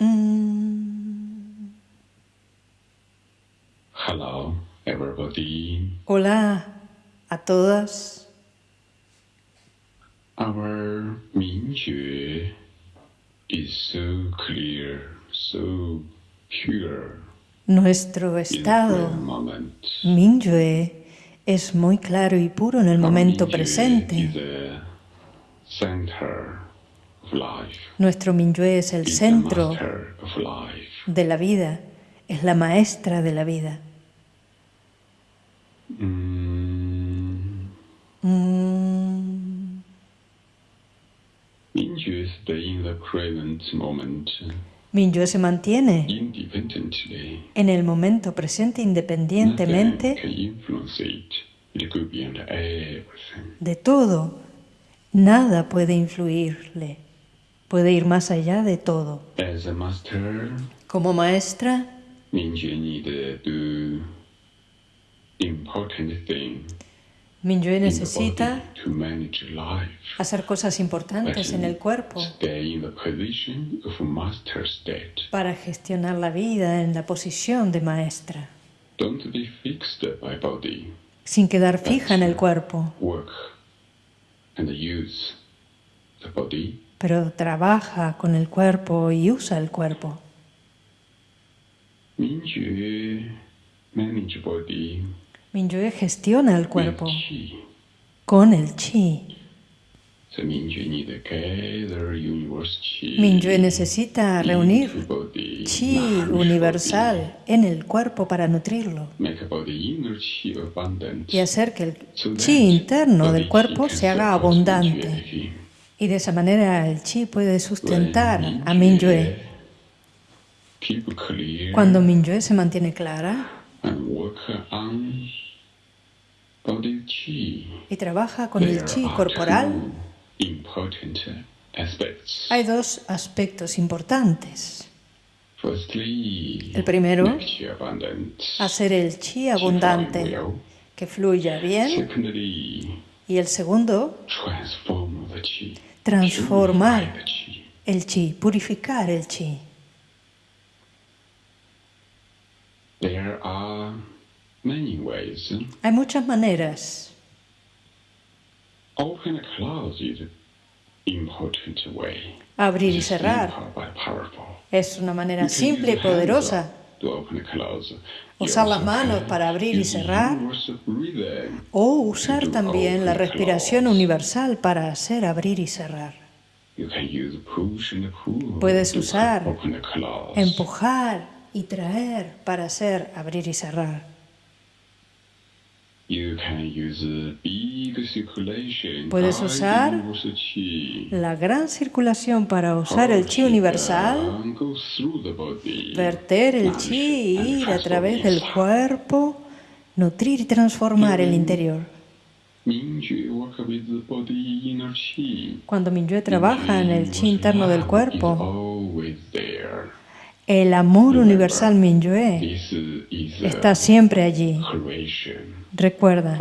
Mm. Hello, everybody. Hola a todas. Our Mingjue is so clear, so pure Nuestro estado. Mingyue es muy claro y puro en el momento presente. Nuestro Mingyue es el centro de la vida, es la maestra de la vida. Mm. Mm. Mingyue se mantiene en el momento presente independientemente be under everything. de todo. Nada puede influirle. Puede ir más allá de todo. As a master, Como maestra, Mingjue need to do important thing. Mingyue necesita hacer cosas importantes en el cuerpo. Para gestionar la vida en la posición de maestra, sin quedar fija en el cuerpo, Pero trabaja con el cuerpo y usa el cuerpo. Mingyue gestiona el cuerpo con el chi. Mingyue necesita reunir chi universal en el cuerpo para nutrirlo. Y hacer que el chi interno del cuerpo se haga abundante. Y de esa manera el chi puede sustentar a clear Cuando Mingyue se mantiene clara chi. y trabaja con el chi corporal, hay dos aspectos importantes. El primero. Hacer el chi abundante, que fluya bien. Y el segundo. Transformar. El chi, purificar el chi. There are many ways. Hay muchas maneras. Open and close is important way. Abrir y cerrar es una manera simple y poderosa. Usar las manos para abrir y cerrar. O usar también la respiración universal para hacer abrir y cerrar. Puedes usar. Empujar y traer para hacer abrir y cerrar. Puedes usar. La gran circulación para usar el chi universal, verter el chi ir a través del cuerpo, nutrir y transformar el interior. Cuando Mingyue trabaja en el chi interno del cuerpo. El amor universal a está siempre allí. Recuerda,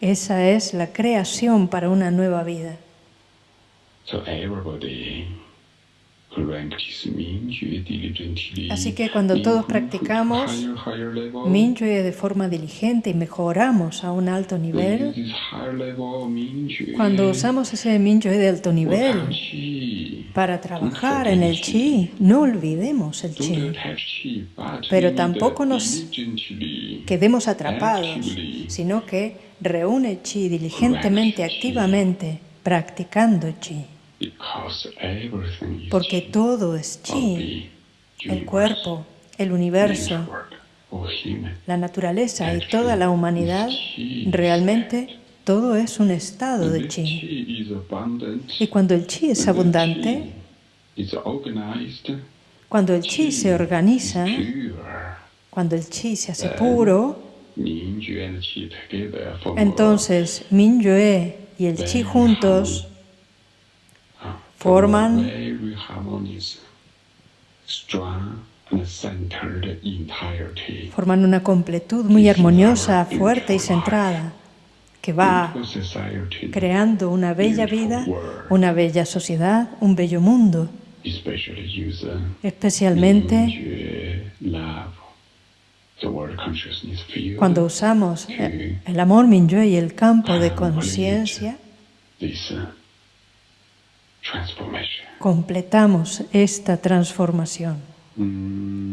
esa es la creación para una nueva vida. Así que cuando todos practicamos Mingyue de forma diligente y mejoramos a un alto nivel, cuando usamos ese Mingyue de alto nivel. Para trabajar en el chi, no olvidemos el chi. Pero tampoco nos Quedemos atrapados, sino que reúne chi diligentemente, activamente, practicando chi. Porque todo es chi. El cuerpo, el universo, la naturaleza y toda la humanidad, realmente todo es un estado de chi. Y cuando el chi es abundante, cuando el chi se organiza, cuando el chi se hace puro, entonces Mingyue y el chi juntos a, forman- a very harmonious, strong and centered entirety. forman una completud muy armoniosa, fuerte y centrada, que va creando una bella vida, una bella sociedad, un bello mundo, especialmente cuando usamos el amor Minyue y el campo de conciencia, uh, completamos esta transformación. Mm.